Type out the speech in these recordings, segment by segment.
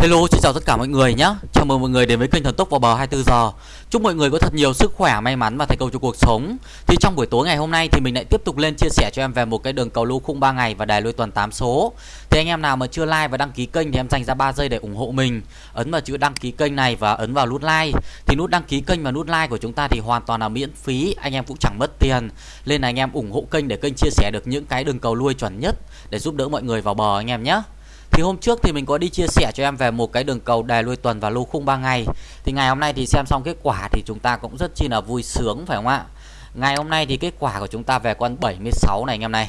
Hello, xin chào tất cả mọi người nhé. Chào mừng mọi người đến với kênh Thần Tốc vào bờ 24 giờ. Chúc mọi người có thật nhiều sức khỏe, may mắn và thành công trong cuộc sống. Thì trong buổi tối ngày hôm nay thì mình lại tiếp tục lên chia sẻ cho em về một cái đường cầu lô khung 3 ngày và đài lôi tuần 8 số. Thì anh em nào mà chưa like và đăng ký kênh thì em dành ra 3 giây để ủng hộ mình. Ấn vào chữ đăng ký kênh này và ấn vào nút like. Thì nút đăng ký kênh và nút like của chúng ta thì hoàn toàn là miễn phí, anh em cũng chẳng mất tiền. Nên là anh em ủng hộ kênh để kênh chia sẻ được những cái đường cầu lui chuẩn nhất để giúp đỡ mọi người vào bờ anh em nhé. Thì hôm trước thì mình có đi chia sẻ cho em về một cái đường cầu đề lui tuần và lô khung 3 ngày. Thì ngày hôm nay thì xem xong kết quả thì chúng ta cũng rất chi là vui sướng phải không ạ? Ngày hôm nay thì kết quả của chúng ta về con 76 này anh em này.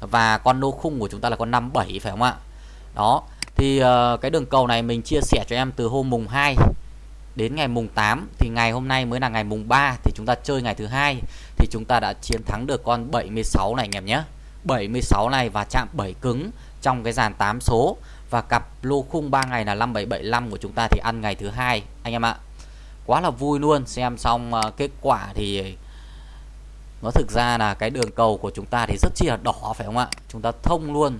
Và con lô khung của chúng ta là con 57 phải không ạ? Đó. Thì uh, cái đường cầu này mình chia sẻ cho em từ hôm mùng 2 đến ngày mùng 8 thì ngày hôm nay mới là ngày mùng 3 thì chúng ta chơi ngày thứ hai thì chúng ta đã chiến thắng được con 76 này anh em nhé. 76 này và chạm 7 cứng trong cái dàn 8 số và cặp lô khung 3 ngày là 5775 của chúng ta thì ăn ngày thứ hai anh em ạ. Quá là vui luôn, xem xong ờ, kết quả thì nó thực ra là cái đường cầu của chúng ta thì rất chi là đỏ phải không ạ? Chúng ta thông luôn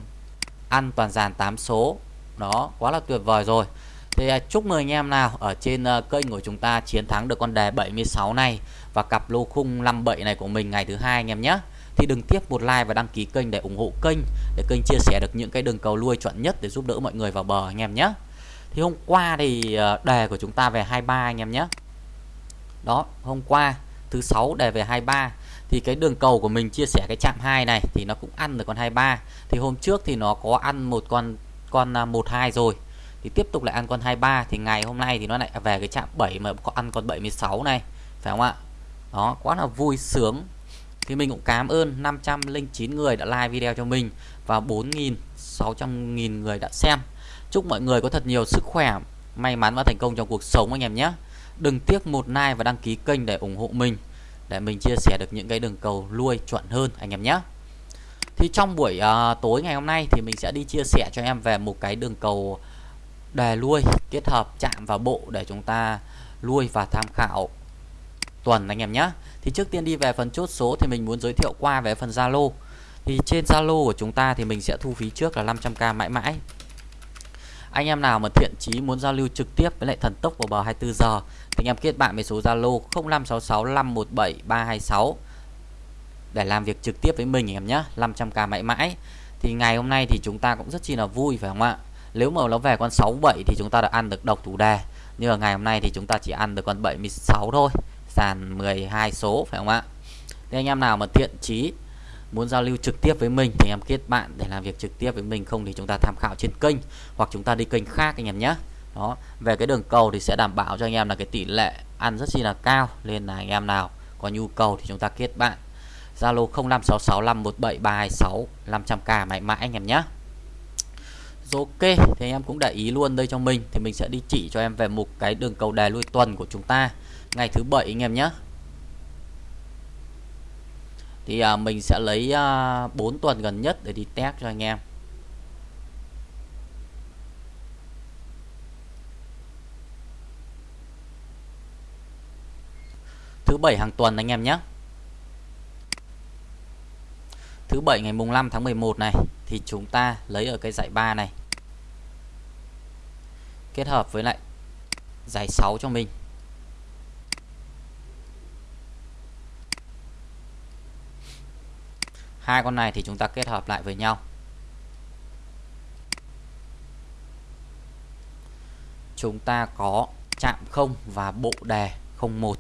ăn toàn dàn 8 số. Đó, quá là tuyệt vời rồi. Thì à, chúc mừng anh em nào ở trên ờ, kênh của chúng ta chiến thắng được con đề 76 này và cặp lô khung 57 này của mình ngày thứ hai anh em nhé thì đừng tiếp một like và đăng ký kênh để ủng hộ kênh, để kênh chia sẻ được những cái đường cầu lui chuẩn nhất để giúp đỡ mọi người vào bờ, anh em nhé. Thì hôm qua thì ờ, đề của chúng ta về 23 anh em nhé. Đó, hôm qua, thứ sáu đề về 23 thì cái đường cầu của mình chia sẻ cái chạm 2 này thì nó cũng ăn được con 23 thì hôm trước thì nó có ăn một con con à, 12 rồi. Thì tiếp tục lại ăn con 23 thì ngày hôm nay thì nó lại về cái chạm 7 mà có ăn con 76 này, phải không ạ? Đó, quá là vui sướng thì mình cũng cảm ơn 509 người đã like video cho mình và 4.600.000 người đã xem. Chúc mọi người có thật nhiều sức khỏe may mắn và thành công trong cuộc sống anh em nhé. Đừng tiếc một like và đăng ký kênh để ủng hộ mình để mình chia sẻ được những cái đường cầu lui chuẩn hơn anh em nhé. Thì trong buổi uh, tối ngày hôm nay thì mình sẽ đi chia sẻ cho em về một cái đường cầu đề lui kết hợp chạm vào bộ để chúng ta lui và tham khảo tuần anh em nhé thì trước tiên đi về phần chốt số thì mình muốn giới thiệu qua về phần Zalo. Thì trên Zalo của chúng ta thì mình sẽ thu phí trước là 500k mãi mãi. Anh em nào mà thiện chí muốn giao lưu trực tiếp với lại thần tốc vào bờ 24 giờ thì anh em kết bạn với số Zalo 0566517326 để làm việc trực tiếp với mình em nhé 500k mãi mãi. Thì ngày hôm nay thì chúng ta cũng rất chi là vui, phải không ạ? Nếu mà nó về con 67 thì chúng ta đã ăn được độc thủ đề. Nhưng mà ngày hôm nay thì chúng ta chỉ ăn được con 76 thôi sàn 12 số, phải không ạ? Thế anh em nào mà thiện chí muốn giao lưu trực tiếp với mình thì em kết bạn để làm việc trực tiếp với mình. Không thì chúng ta tham khảo trên kênh hoặc chúng ta đi kênh khác anh em nhé. Đó, về cái đường cầu thì sẽ đảm bảo cho anh em là cái tỷ lệ ăn rất chi là cao. Nên là anh em nào có nhu cầu thì chúng ta kết bạn. Zalo 0566517326 500k mãi mãi anh em nhé ok thì anh em cũng để ý luôn đây cho mình. Thì mình sẽ đi chỉ cho em về một cái đường cầu đề lui tuần của chúng ta. Ngày thứ bảy anh em nhé. Thì à, mình sẽ lấy à, 4 tuần gần nhất để đi test cho anh em. Thứ bảy hàng tuần anh em nhé thứ bảy ngày mùng 5 tháng 11 này, thì chúng ta lấy ở cái giải 3 này. Kết hợp với lại giải 6 cho mình. Hai con này thì chúng ta kết hợp lại với nhau. Chúng ta có chạm không và bộ đề 01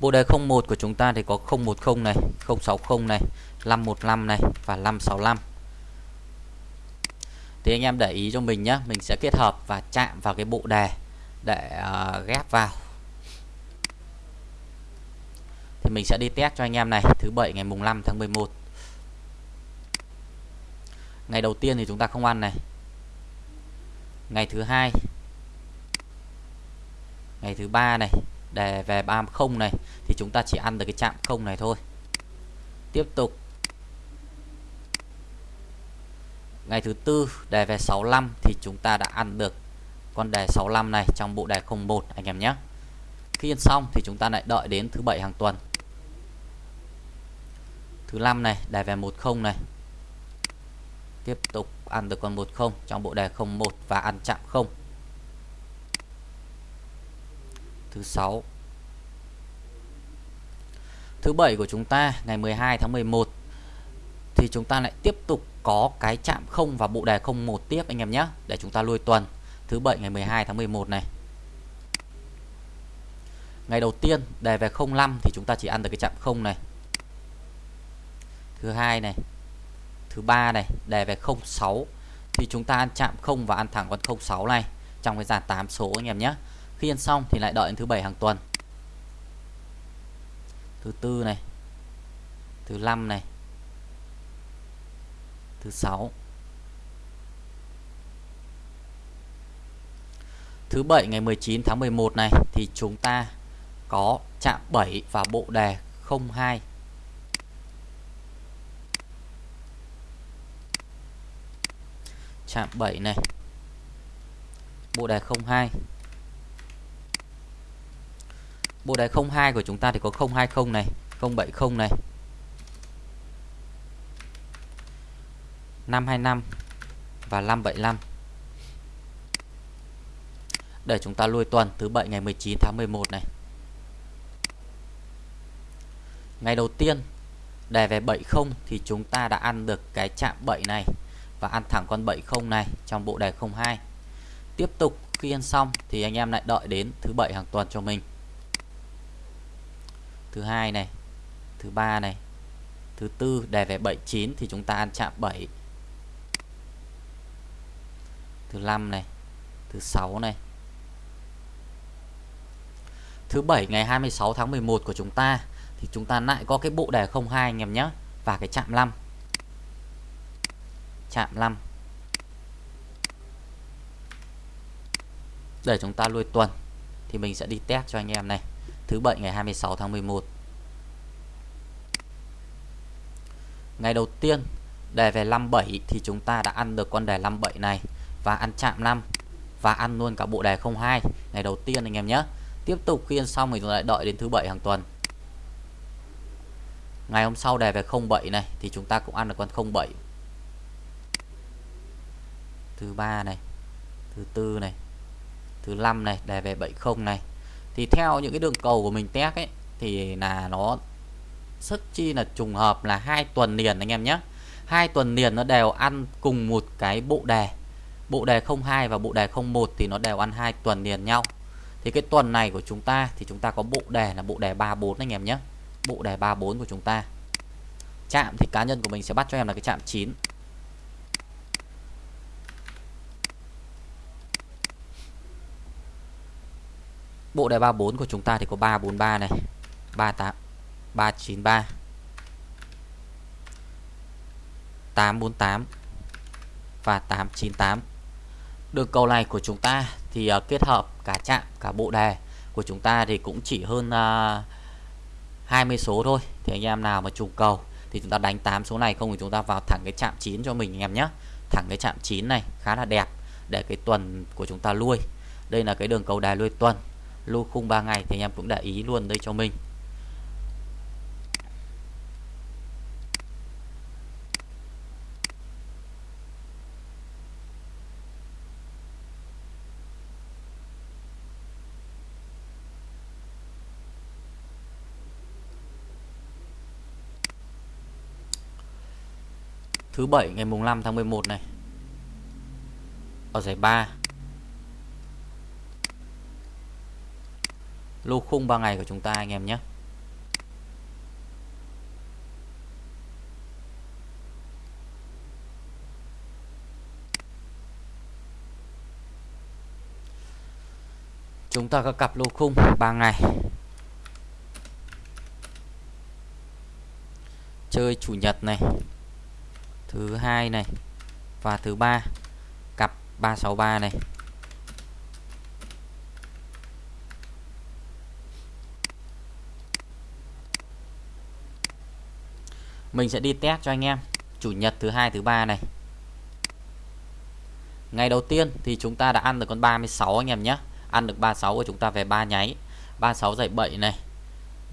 Bộ đề 01 của chúng ta thì có 010 này, 060 này, 515 này và 565. Thì anh em để ý cho mình nhé, mình sẽ kết hợp và chạm vào cái bộ đề để uh, ghép vào. Thì mình sẽ đi test cho anh em này, thứ bảy ngày mùng 5 tháng 11. Ngày đầu tiên thì chúng ta không ăn này. Ngày thứ hai. Ngày thứ ba này, đề về 30 này, thì chúng ta chỉ ăn được cái chạm không này thôi. Tiếp tục. Ngày thứ tư, đề về 65 thì chúng ta đã ăn được con đề 65 này trong bộ đề 01 anh em nhé. Khi ăn xong thì chúng ta lại đợi đến thứ bảy hàng tuần. Thứ năm này, đề về 10 này. Tiếp tục ăn được con 10 trong bộ đề 01 và ăn chạm 0 thứ sáu. Thứ bảy của chúng ta, ngày 12 tháng 11 thì chúng ta lại tiếp tục có cái chạm không và bộ đề 01 tiếp, anh em nhé, để chúng ta lui tuần. Thứ bảy, ngày 12 tháng 11 này. Ngày đầu tiên, đề về 05 thì chúng ta chỉ ăn được cái chạm không này. Thứ hai này. Thứ ba này, đề về 06 thì chúng ta ăn chạm không và ăn thẳng con 06 này trong cái dàn 8 số, anh em nhé khi ăn xong thì lại đợi đến thứ bảy hàng tuần. Thứ tư này, thứ năm này, thứ sáu. Thứ bảy ngày 19 tháng 11 này thì chúng ta có chạm 7 và bộ đề 02 chạm 7 này, bộ đề 02 bộ đề 02 của chúng ta thì có 020 này 070 này. 525 và 575 để chúng ta lui tuần, thứ bảy ngày 19 tháng 11 này. Ngày đầu tiên, đề về 70 thì chúng ta đã ăn được cái chạm 7 này và ăn thẳng con 70 này trong bộ đề 02 tiếp tục khi ăn xong thì anh em lại đợi đến thứ bảy hàng tuần cho mình thứ hai này, thứ ba này, thứ tư đề về 79 thì chúng ta ăn chạm 7 thứ năm này, thứ sáu này. Thứ bảy ngày 26 tháng 11 của chúng ta thì chúng ta lại có cái bộ đề 02 anh em nhé, và cái chạm 5 chạm 5 để chúng ta lui tuần thì mình sẽ đi test cho anh em này thứ bảy ngày 26 tháng 11 ngày đầu tiên đề về 57 thì chúng ta đã ăn được con đề 57 này và ăn chạm 5 và ăn luôn cả bộ đề 02 ngày đầu tiên anh em nhé. Tiếp tục khi ăn xong mình lại đợi đến thứ bảy hàng tuần. Ngày hôm sau đề về 07 này thì chúng ta cũng ăn được con 07 thứ ba này, thứ tư này, thứ năm này đề về 70 này thì theo những cái đường cầu của mình test ấy, thì là nó rất chi là trùng hợp là hai tuần liền anh em nhé. Hai tuần liền nó đều ăn cùng một cái bộ đề. Bộ đề 02 và bộ đề 01 thì nó đều ăn hai tuần liền nhau. Thì cái tuần này của chúng ta thì chúng ta có bộ đề là bộ đề 34 anh em nhé. Bộ đề 34 của chúng ta. Chạm thì cá nhân của mình sẽ bắt cho em là cái chạm 9 Bộ đề 34 của chúng ta thì có 343 này 38 393 848 và 898 Đường cầu này của chúng ta thì uh, kết hợp cả chạm cả bộ đề của chúng ta thì cũng chỉ hơn à, uh, 20 số thôi. Thì anh em nào mà trùng cầu thì chúng ta đánh 8 số này không thì chúng ta vào thẳng cái chạm 9 cho mình anh em nhé thẳng cái chạm 9 này khá là đẹp để cái tuần của chúng ta lui. Đây là cái đường cầu đài lui tuần lô khung 3 ngày thì anh em cũng để ý luôn đây cho mình. Thứ bảy ngày mùng 5 tháng 11 này. Ở giải 3 lô khung 3 ngày của chúng ta anh em nhé. Chúng ta có cặp lô khung 3 ngày. Chơi chủ nhật này, thứ hai này và thứ ba. Cặp 363 này. Mình sẽ đi test cho anh em. Chủ nhật thứ hai, thứ ba này. Ngày đầu tiên thì chúng ta đã ăn được con 36 anh em nhé. Ăn được 36 của chúng ta về ba nháy. 36 dạy 7 này.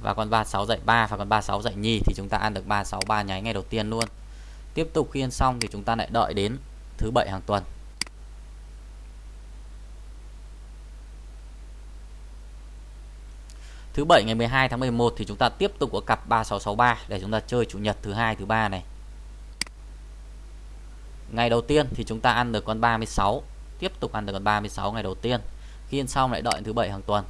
Và con 36 dạy 3 và con 36 dạy nhì thì chúng ta ăn được 36 ba nháy ngày đầu tiên luôn. Tiếp tục khi ăn xong thì chúng ta lại đợi đến thứ bảy hàng tuần. Thứ bảy ngày 12 tháng 11 thì chúng ta tiếp tục có cặp 3663 để chúng ta chơi chủ nhật thứ hai thứ ba này. Ngày đầu tiên thì chúng ta ăn được con 36, tiếp tục ăn được con 36 ngày đầu tiên. Khi ăn xong lại đợi thứ bảy hàng tuần.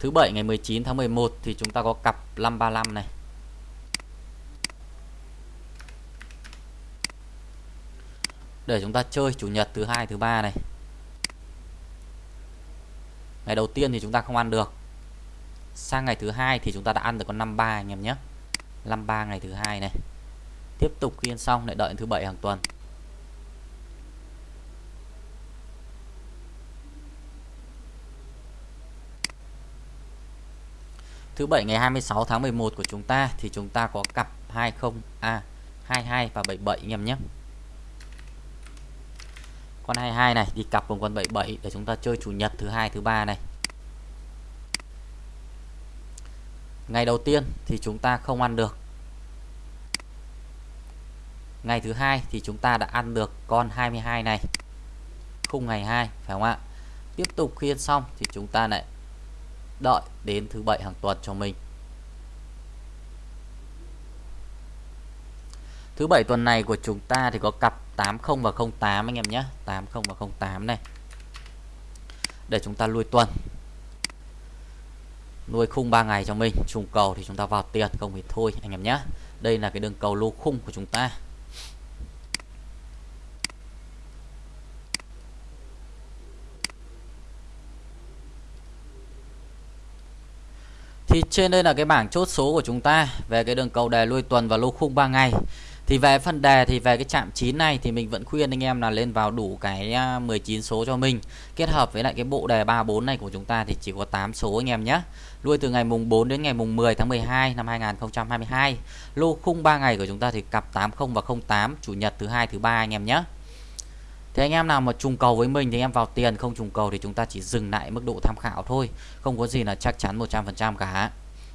Thứ bảy ngày 19 tháng 11 thì chúng ta có cặp 535 này. Để chúng ta chơi chủ nhật thứ hai thứ ba này ngày đầu tiên thì chúng ta không ăn được. Sang ngày thứ hai thì chúng ta đã ăn được con 53 anh em nhé. 53 ngày thứ hai này. Tiếp tục khi xong lại đợi thứ bảy hàng tuần. Thứ bảy ngày 26 tháng 11 của chúng ta thì chúng ta có cặp 20 a à, 22 và 77 anh em nhé. Con 22 này, đi cặp cùng con 77 để chúng ta chơi chủ nhật thứ hai, thứ ba này. Ngày đầu tiên thì chúng ta không ăn được. Ngày thứ hai thì chúng ta đã ăn được con 22 này. Khung ngày 2 phải không ạ? Tiếp tục khi ăn xong thì chúng ta lại đợi đến thứ bảy hàng tuần cho mình. Thứ bảy tuần này của chúng ta thì có cặp 80 và 08 anh em nhé. 80 và 08 này. Để chúng ta nuôi tuần. Nuôi khung 3 ngày cho mình. Trùng cầu thì chúng ta vào tiền, không thì thôi, anh em nhé. Đây là cái đường cầu lô khung của chúng ta. Thì trên đây là cái bảng chốt số của chúng ta về cái đường cầu đề lui tuần và lô khung 3 ngày thì về phần đề, thì về cái chạm 9 này thì mình vẫn khuyên anh em là lên vào đủ cái à, 19 số cho mình. Kết hợp với lại cái bộ đề 34 này của chúng ta thì chỉ có 8 số anh em nhé lui từ ngày mùng 4 đến ngày mùng 10 tháng 12 năm 2022 lô khung 3 ngày của chúng ta thì cặp 80 và 08 chủ nhật thứ hai, thứ ba anh em nhé thì anh em nào mà trùng cầu với mình thì em vào tiền, không trùng cầu thì chúng ta chỉ dừng lại mức độ tham khảo thôi. Không có gì là chắc chắn 100% cả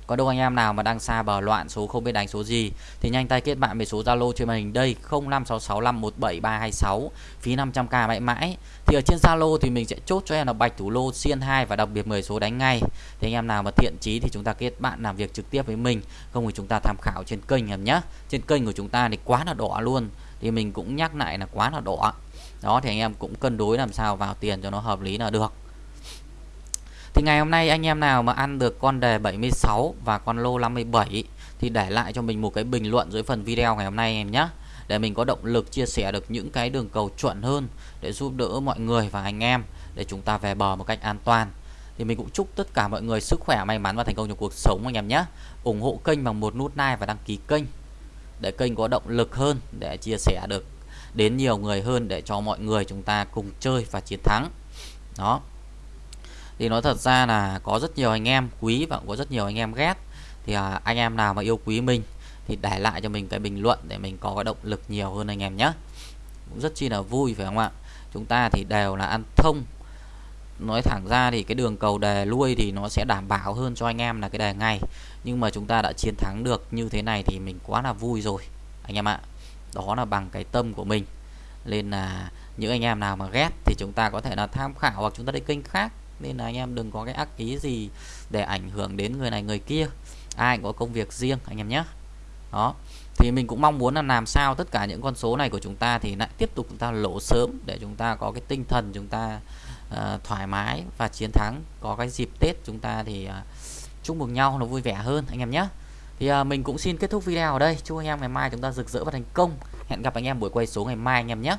có đâu anh em nào mà đang xa bờ loạn số không biết đánh số gì thì nhanh tay kết bạn về số Zalo trên màn hình đây 0566517326 phí 500k mãi mãi. Thì ở trên Zalo thì mình sẽ chốt cho em là bạch thủ lô xiên 2 và đặc biệt 10 số đánh ngay. Thì anh em nào mà thiện chí thì chúng ta kết bạn làm việc trực tiếp với mình, không thì chúng ta tham khảo trên kênh em nhé. Trên kênh của chúng ta thì quá là đỏ luôn. Thì mình cũng nhắc lại là quá là đỏ. Đó thì anh em cũng cân đối làm sao vào tiền cho nó hợp lý là được. Thì ngày hôm nay anh em nào mà ăn được con đề 76 và con lô 57 thì để lại cho mình một cái bình luận dưới phần video ngày hôm nay em nhé. Để mình có động lực chia sẻ được những cái đường cầu chuẩn hơn để giúp đỡ mọi người và anh em để chúng ta về bờ một cách an toàn. Thì mình cũng chúc tất cả mọi người sức khỏe, may mắn và thành công trong cuộc sống anh em nhé. ủng hộ kênh bằng một nút like và đăng ký kênh để kênh có động lực hơn để chia sẻ được đến nhiều người hơn để cho mọi người chúng ta cùng chơi và chiến thắng. Đó thì nói thật ra là có rất nhiều anh em quý và cũng có rất nhiều anh em ghét. Thì à, anh em nào mà yêu quý mình thì để lại cho mình cái bình luận để mình có cái động lực nhiều hơn anh em nhé cũng rất chi là vui phải không ạ? Chúng ta thì đều là ăn thông. Nói thẳng ra thì cái đường cầu đề lui thì nó sẽ đảm bảo hơn cho anh em là cái đề ngày. Nhưng mà chúng ta đã chiến thắng được như thế này thì mình quá là vui rồi anh em ạ. Đó là bằng cái tâm của mình. Nên là những anh em nào mà ghét thì chúng ta có thể là tham khảo hoặc chúng ta đi kênh khác nên là anh em đừng có cái ác ý gì để ảnh hưởng đến người này người kia. Ai có công việc riêng anh em nhé. Đó. Thì mình cũng mong muốn là làm sao tất cả những con số này của chúng ta thì lại tiếp tục chúng ta lỗ sớm để chúng ta có cái tinh thần chúng ta uh, thoải mái và chiến thắng. Có cái dịp Tết chúng ta thì uh, chúc mừng nhau nó vui vẻ hơn anh em nhé. Thì uh, mình cũng xin kết thúc video ở đây. Chúc anh em ngày mai chúng ta rực rỡ và thành công. Hẹn gặp anh em buổi quay số ngày mai anh em nhé.